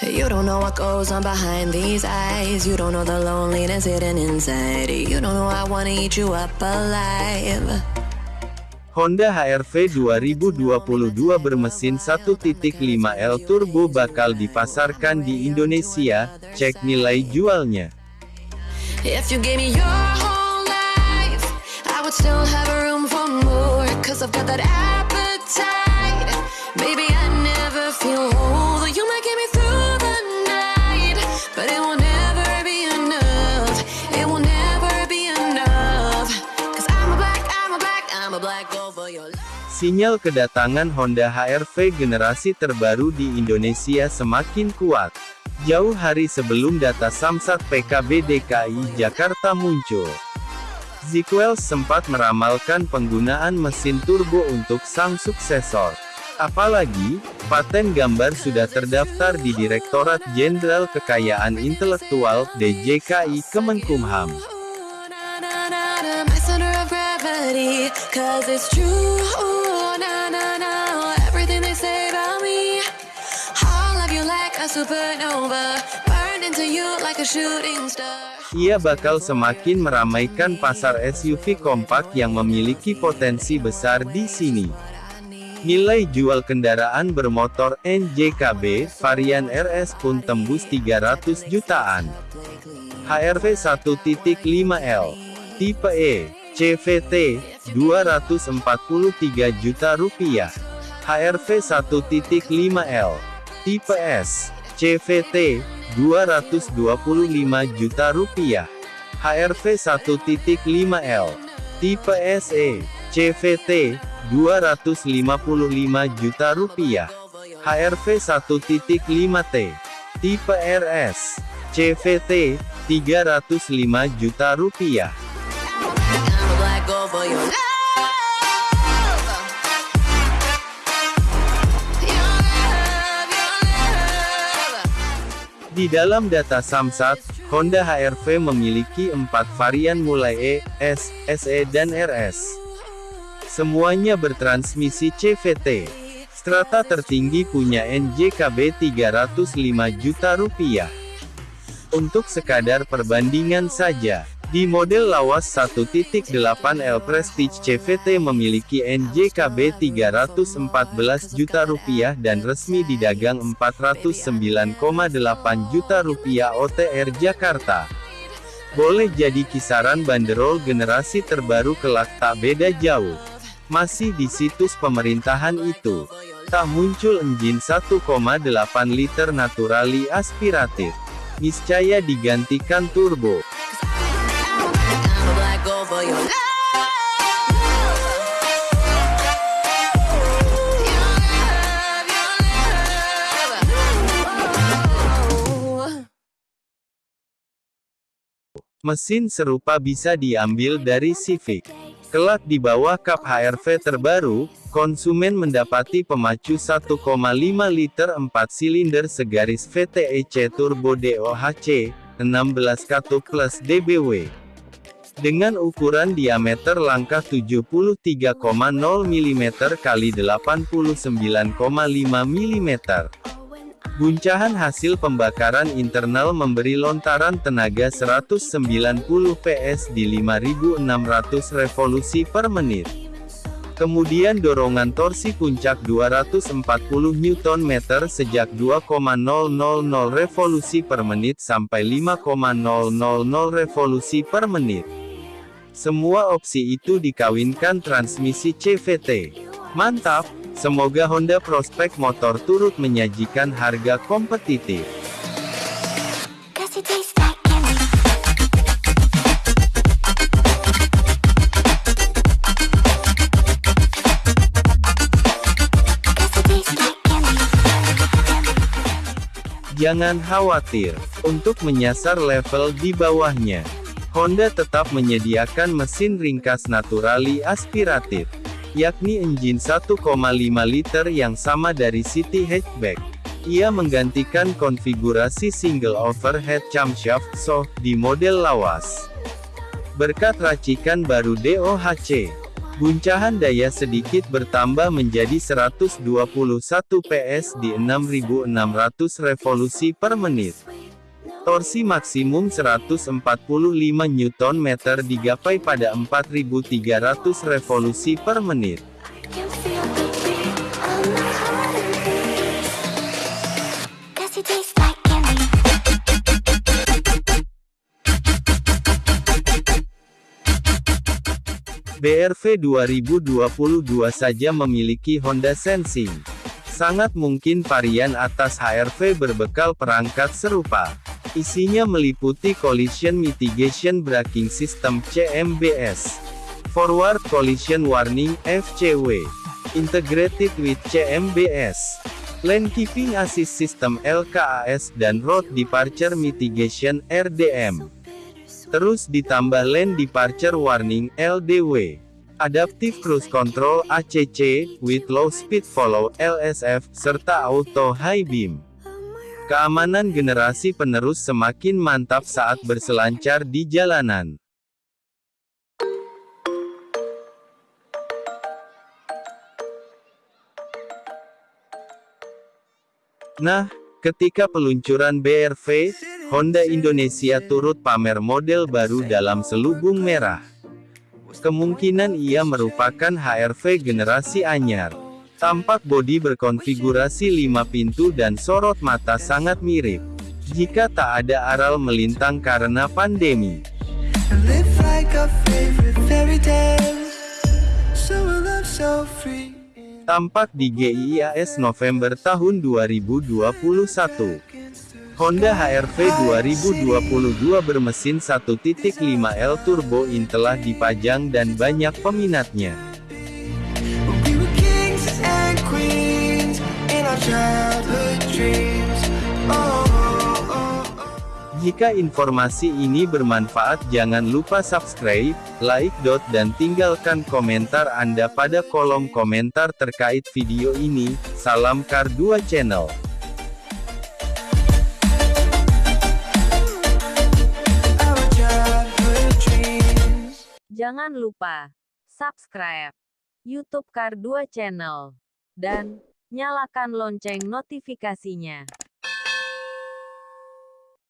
You don't know what goes on behind these eyes. You don't know the loneliness hidden inside. You don't know I wanna eat you up alive. Honda HR-V 2022 bermesin 1.5L turbo bakal dipasarkan di Indonesia, cek nilai jualnya. If you gave me your whole life, I would still have room for more. Cause I've got that appetite. Sinyal kedatangan Honda HR-V generasi terbaru di Indonesia semakin kuat. Jauh hari sebelum data Samsat PKB DKI Jakarta muncul. Ziquels sempat meramalkan penggunaan mesin turbo untuk sang suksesor. Apalagi, paten gambar sudah terdaftar di Direktorat Jenderal Kekayaan Intelektual (DJKI) Kemenkumham. Ia bakal semakin meramaikan pasar SUV kompak yang memiliki potensi besar di sini. Nilai jual kendaraan bermotor NJKB varian RS pun tembus 300 jutaan. HRV 1.5L tipe E CVT 243 juta rupiah. HRV 1.5L tipe S CVT 225 juta rupiah. HRV 1.5L tipe SE CVT 255 juta rupiah. HRV 1.5T tipe RS CVT 305 juta rupiah. Di dalam data Samsat, Honda HR-V memiliki empat varian mulai E, S, SE dan RS. Semuanya bertransmisi CVT. Strata tertinggi punya NJKB 305 juta rupiah. Untuk sekadar perbandingan saja, di model lawas 1.8L Prestige CVT memiliki NJKB 314 juta rupiah dan resmi didagang 409,8 juta rupiah OTR Jakarta. Boleh jadi kisaran banderol generasi terbaru kelak tak beda jauh. Masih di situs pemerintahan itu, tak muncul engine 1,8 liter naturali aspiratif. Niscaya digantikan turbo. For your love. Mesin serupa bisa diambil dari Civic. Kelak di bawah kap HR-V terbaru, konsumen mendapati pemacu 1,5 liter 4 silinder segaris VTEC Turbo DOHC, 16 katup plus DBW. Dengan ukuran diameter langkah 73,0 mm x 89,5 mm. Guncahan hasil pembakaran internal memberi lontaran tenaga 190 PS di 5600 revolusi per menit. Kemudian dorongan torsi puncak 240 Nm sejak 2,000 revolusi per menit sampai 5,000 revolusi per menit. Semua opsi itu dikawinkan transmisi CVT. Mantap! Semoga Honda Prospect Motor turut menyajikan harga kompetitif. Jangan khawatir, untuk menyasar level di bawahnya. Honda tetap menyediakan mesin ringkas naturali aspiratif, yakni engine 1,5 liter yang sama dari City Hatchback. Ia menggantikan konfigurasi single overhead camshaft SOH di model lawas. Berkat racikan baru DOHC, Guncahan daya sedikit bertambah menjadi 121 PS di 6600 revolusi per menit. Torsi maksimum 145 Nm digapai pada 4300 revolusi per menit. BRV 2022 saja memiliki Honda Sensing. Sangat mungkin varian atas HRV berbekal perangkat serupa. Isinya meliputi Collision Mitigation Braking System CMBS, Forward Collision Warning FCW, Integrated with CMBS, Lane Keeping Assist System LKAS dan Road Departure Mitigation RDM. Terus ditambah Lane Departure Warning LDW. Adaptive Cruise Control ACC, with Low Speed Follow LSF, serta Auto High Beam. Keamanan generasi penerus semakin mantap saat berselancar di jalanan. Nah, ketika peluncuran BRV, Honda Indonesia turut pamer model baru dalam selubung merah. Kemungkinan ia merupakan HRV generasi anyar. Tampak bodi berkonfigurasi 5 pintu dan sorot mata sangat mirip. Jika tak ada aral melintang karena pandemi. Tampak di GIIAS November tahun 2021. Honda HRV 2022 bermesin 1.5L turbo in telah dipajang dan banyak peminatnya. Jika informasi ini bermanfaat jangan lupa subscribe, like, dan tinggalkan komentar Anda pada kolom komentar terkait video ini. Salam Kar 2 Channel. Jangan lupa subscribe YouTube Kar 2 Channel dan nyalakan lonceng notifikasinya.